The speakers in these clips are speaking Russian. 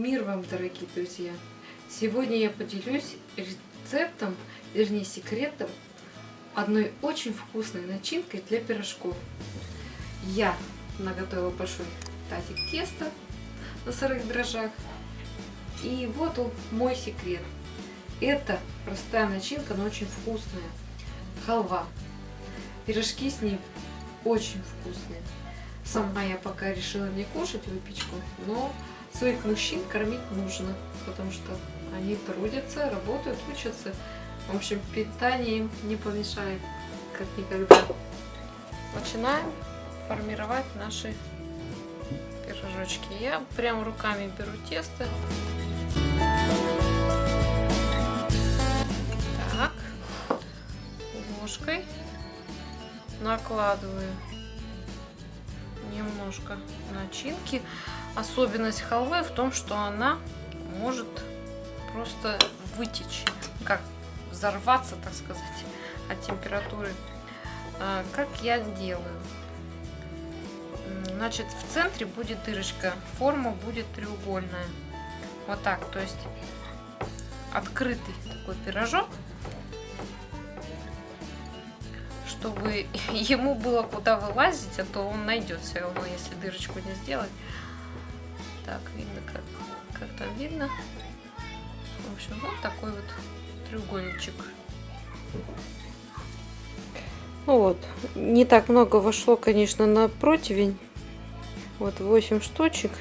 Мир вам, дорогие друзья! Сегодня я поделюсь рецептом, вернее секретом одной очень вкусной начинкой для пирожков. Я наготовила большой тазик теста на сырых дрожжах. И вот мой секрет. Это простая начинка, но очень вкусная. Халва. Пирожки с ней очень вкусные. Сама я пока решила не кушать выпечку, но своих мужчин кормить нужно, потому что они трудятся, работают, учатся. В общем, питание им не помешает, как никогда. Начинаем формировать наши пирожочки. Я прям руками беру тесто. Так, ложкой накладываю немножко начинки. Особенность халвы в том, что она может просто вытечь, как взорваться, так сказать, от температуры. А, как я делаю? Значит, в центре будет дырочка, форма будет треугольная. Вот так, то есть открытый такой пирожок, чтобы ему было куда вылазить, а то он найдет все равно, если дырочку не сделать. Так, видно, как, как там видно. В общем, вот такой вот треугольничек. Ну вот, не так много вошло, конечно, на противень. Вот 8 штучек.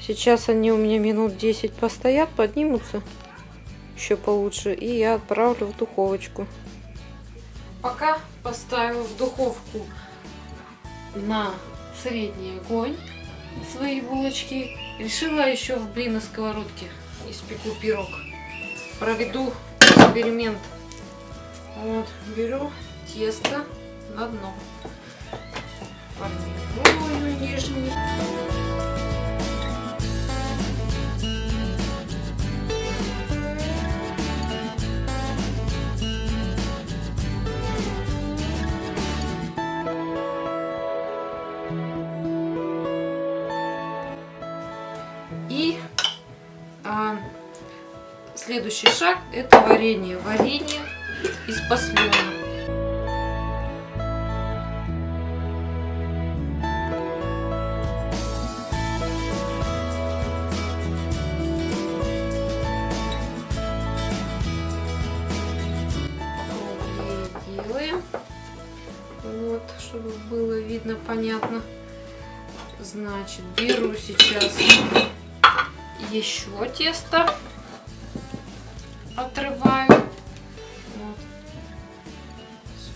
Сейчас они у меня минут 10 постоят, поднимутся еще получше. И я отправлю в духовочку. Пока поставила в духовку на средний огонь свои булочки. Решила еще в блин на сковородке испеку пирог. Проведу эксперимент. Вот, беру тесто на дно. Формирую нижний. Следующий шаг это варенье. Варенье из делаем. Вот, чтобы было видно, понятно. Значит, беру сейчас еще тесто отрываю. Вот.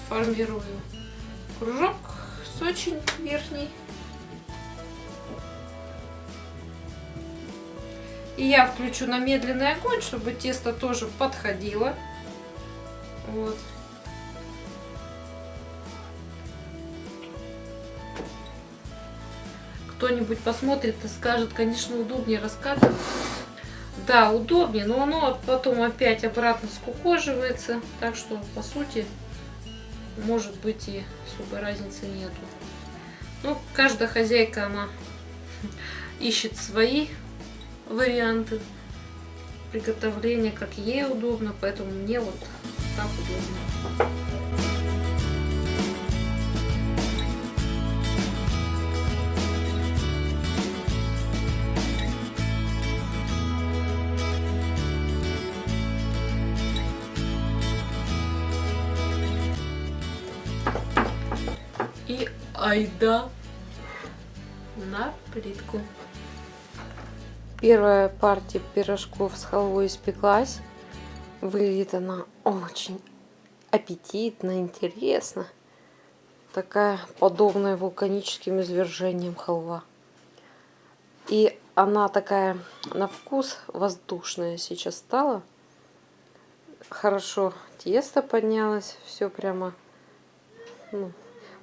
Сформирую кружок очень верхней. И я включу на медленный огонь, чтобы тесто тоже подходило. Вот. Кто-нибудь посмотрит и скажет, конечно, удобнее раскатывать. Да, удобнее, но оно потом опять обратно скукоживается. Так что, по сути, может быть и особой разницы нету. Ну, каждая хозяйка, она ищет свои варианты приготовления, как ей удобно, поэтому мне вот так удобно. Айда на плитку. Первая партия пирожков с халвой испеклась. Выглядит она очень аппетитно, интересно. Такая подобная вулканическим извержениям халва. И она такая на вкус воздушная сейчас стала. Хорошо тесто поднялось, все прямо ну,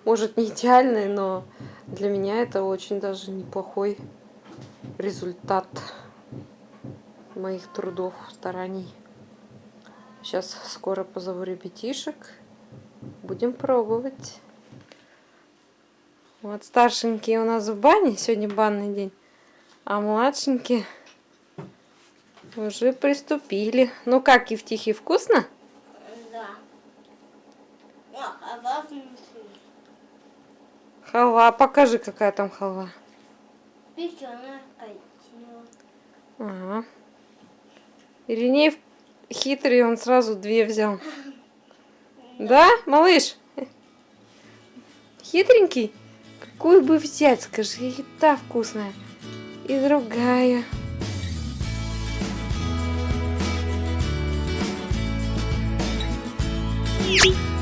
может не идеальный, но для меня это очень даже неплохой результат моих трудов, стараний. Сейчас скоро позову ребятишек. Будем пробовать. Вот старшенький у нас в бане. Сегодня банный день. А младшенькие уже приступили. Ну как, Евтихий, вкусно? Да. Халва, а покажи, какая там халва. Ага. Иринеев хитрый, он сразу две взял. Да, малыш? Хитренький? Какую бы взять, скажи, и та вкусная, и другая. Thank.